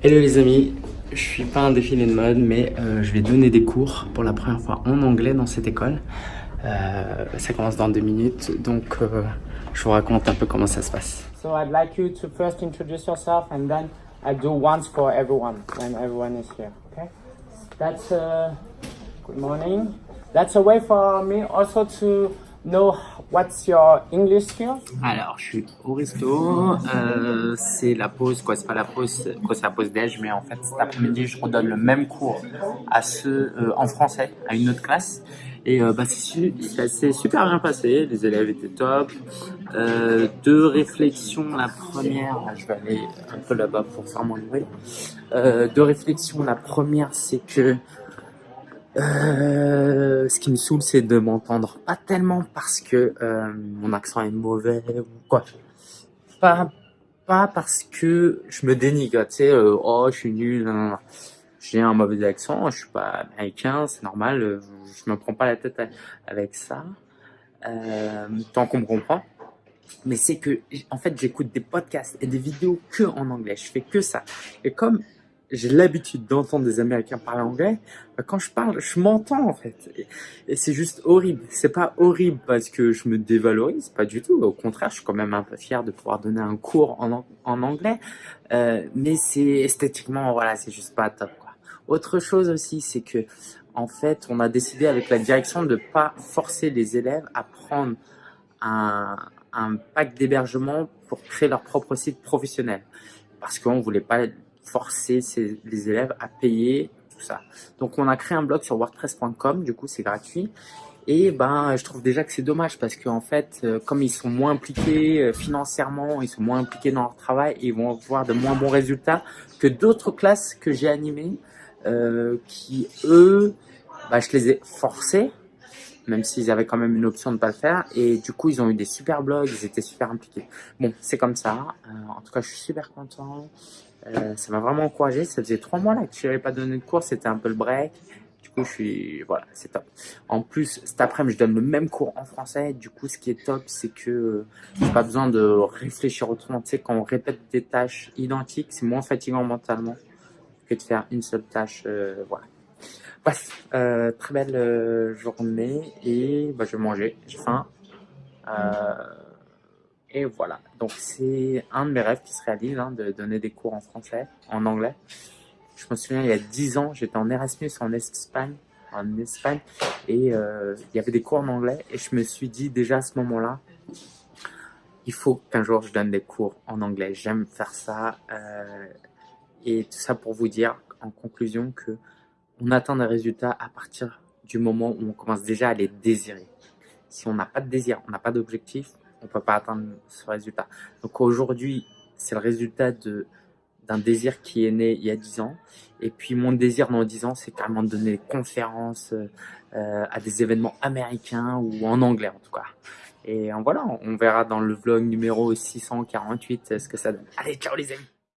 Hello les amis, je suis pas un défilé de mode mais euh, je vais donner des cours pour la première fois en anglais dans cette école. Euh, ça commence dans deux minutes donc euh, je vous raconte un peu comment ça se passe. So I'd like you to first introduce yourself and then I do once for everyone when everyone is here. Okay? That's uh, good morning. That's a way for me also to know what's your English skill? Alors je suis au resto, euh, c'est la pause quoi, c'est pas la pause, quoi c'est la pause déj mais en fait cet après-midi je redonne le même cours à ceux euh, en français à une autre classe et euh, bah, c'est super bien passé, les élèves étaient top. Euh, deux réflexions, la première, je vais aller un peu là-bas pour faire mon bruit. Euh, deux réflexions, la première c'est que euh, ce qui me saoule, c'est de m'entendre pas tellement parce que euh, mon accent est mauvais ou quoi. Pas, pas parce que je me dénigre, tu sais, euh, oh, je suis nul, j'ai un mauvais accent, je suis pas américain, c'est normal, je me prends pas la tête avec ça, tant qu'on me comprend. Mais c'est que, en fait, j'écoute des podcasts et des vidéos que en anglais, je fais que ça. Et comme j'ai l'habitude d'entendre des Américains parler anglais, bah, quand je parle, je m'entends en fait. Et, c'est juste horrible. C'est pas horrible parce que je me dévalorise, pas du tout. Au contraire, je suis quand même un peu fier de pouvoir donner un cours en, anglais. Euh, mais c'est esthétiquement, voilà, c'est juste pas top. Quoi. Autre chose aussi, c'est que en fait, on a décidé avec la direction de pas forcer les élèves à prendre un, un pack d'hébergement pour créer leur propre site professionnel. Parce qu'on voulait pas forcer les élèves à payer tout ça. Donc on a créé un blog sur wordpress.com, du coup c'est gratuit. Et ben, je trouve déjà que c'est dommage parce qu'en fait, euh, comme ils sont moins impliqués euh, financièrement, ils sont moins impliqués dans leur travail, ils vont avoir de moins bons résultats que d'autres classes que j'ai animées, euh, qui eux, bah, je les ai forcés, même s'ils avaient quand même une option de pas le faire. Et du coup, ils ont eu des super blogs, ils étaient super impliqués. Bon, c'est comme ça. en tout cas, je suis super content. Euh, ça m'a vraiment encouragé. Ça faisait trois mois là que je n'avais pas donné de cours, c'était un peu le break. Du coup, je suis, voilà, c'est top. En plus, cet après-midi, je donne le même cours en français. Du coup, ce qui est top, c'est que euh, j'ai pas besoin de réfléchir autrement. Tu sais, quand on répète des tâches identiques, c'est moins fatigant mentalement que de faire une seule tâche. Euh, voilà. Bref, très belle journée et bah, je vais manger. J'ai faim. Euh, et voilà, donc c'est un de mes rêves qui se réalise, hein, de donner des cours en français, en anglais. Je me souviens, il y a 10 ans, j'étais en Erasmus en Espagne, en Espagne, et euh, il y avait des cours en anglais, et je me suis dit déjà à ce moment-là, il faut qu'un jour je donne des cours en anglais. J'aime faire ça, euh, et tout ça pour vous dire, en conclusion, que on atteint des résultats à partir du moment où on commence déjà à les désirer. Si on n'a pas de désir, on n'a pas d'objectif, on peut pas atteindre ce résultat. Donc aujourd'hui, c'est le résultat de d'un désir qui est né il y a 10 ans. Et puis mon désir dans 10 ans, c'est carrément de donner des conférences euh, à des événements américains ou en anglais en tout cas. Et voilà, on verra dans le vlog numéro 648 ce que ça donne. Allez, ciao les amis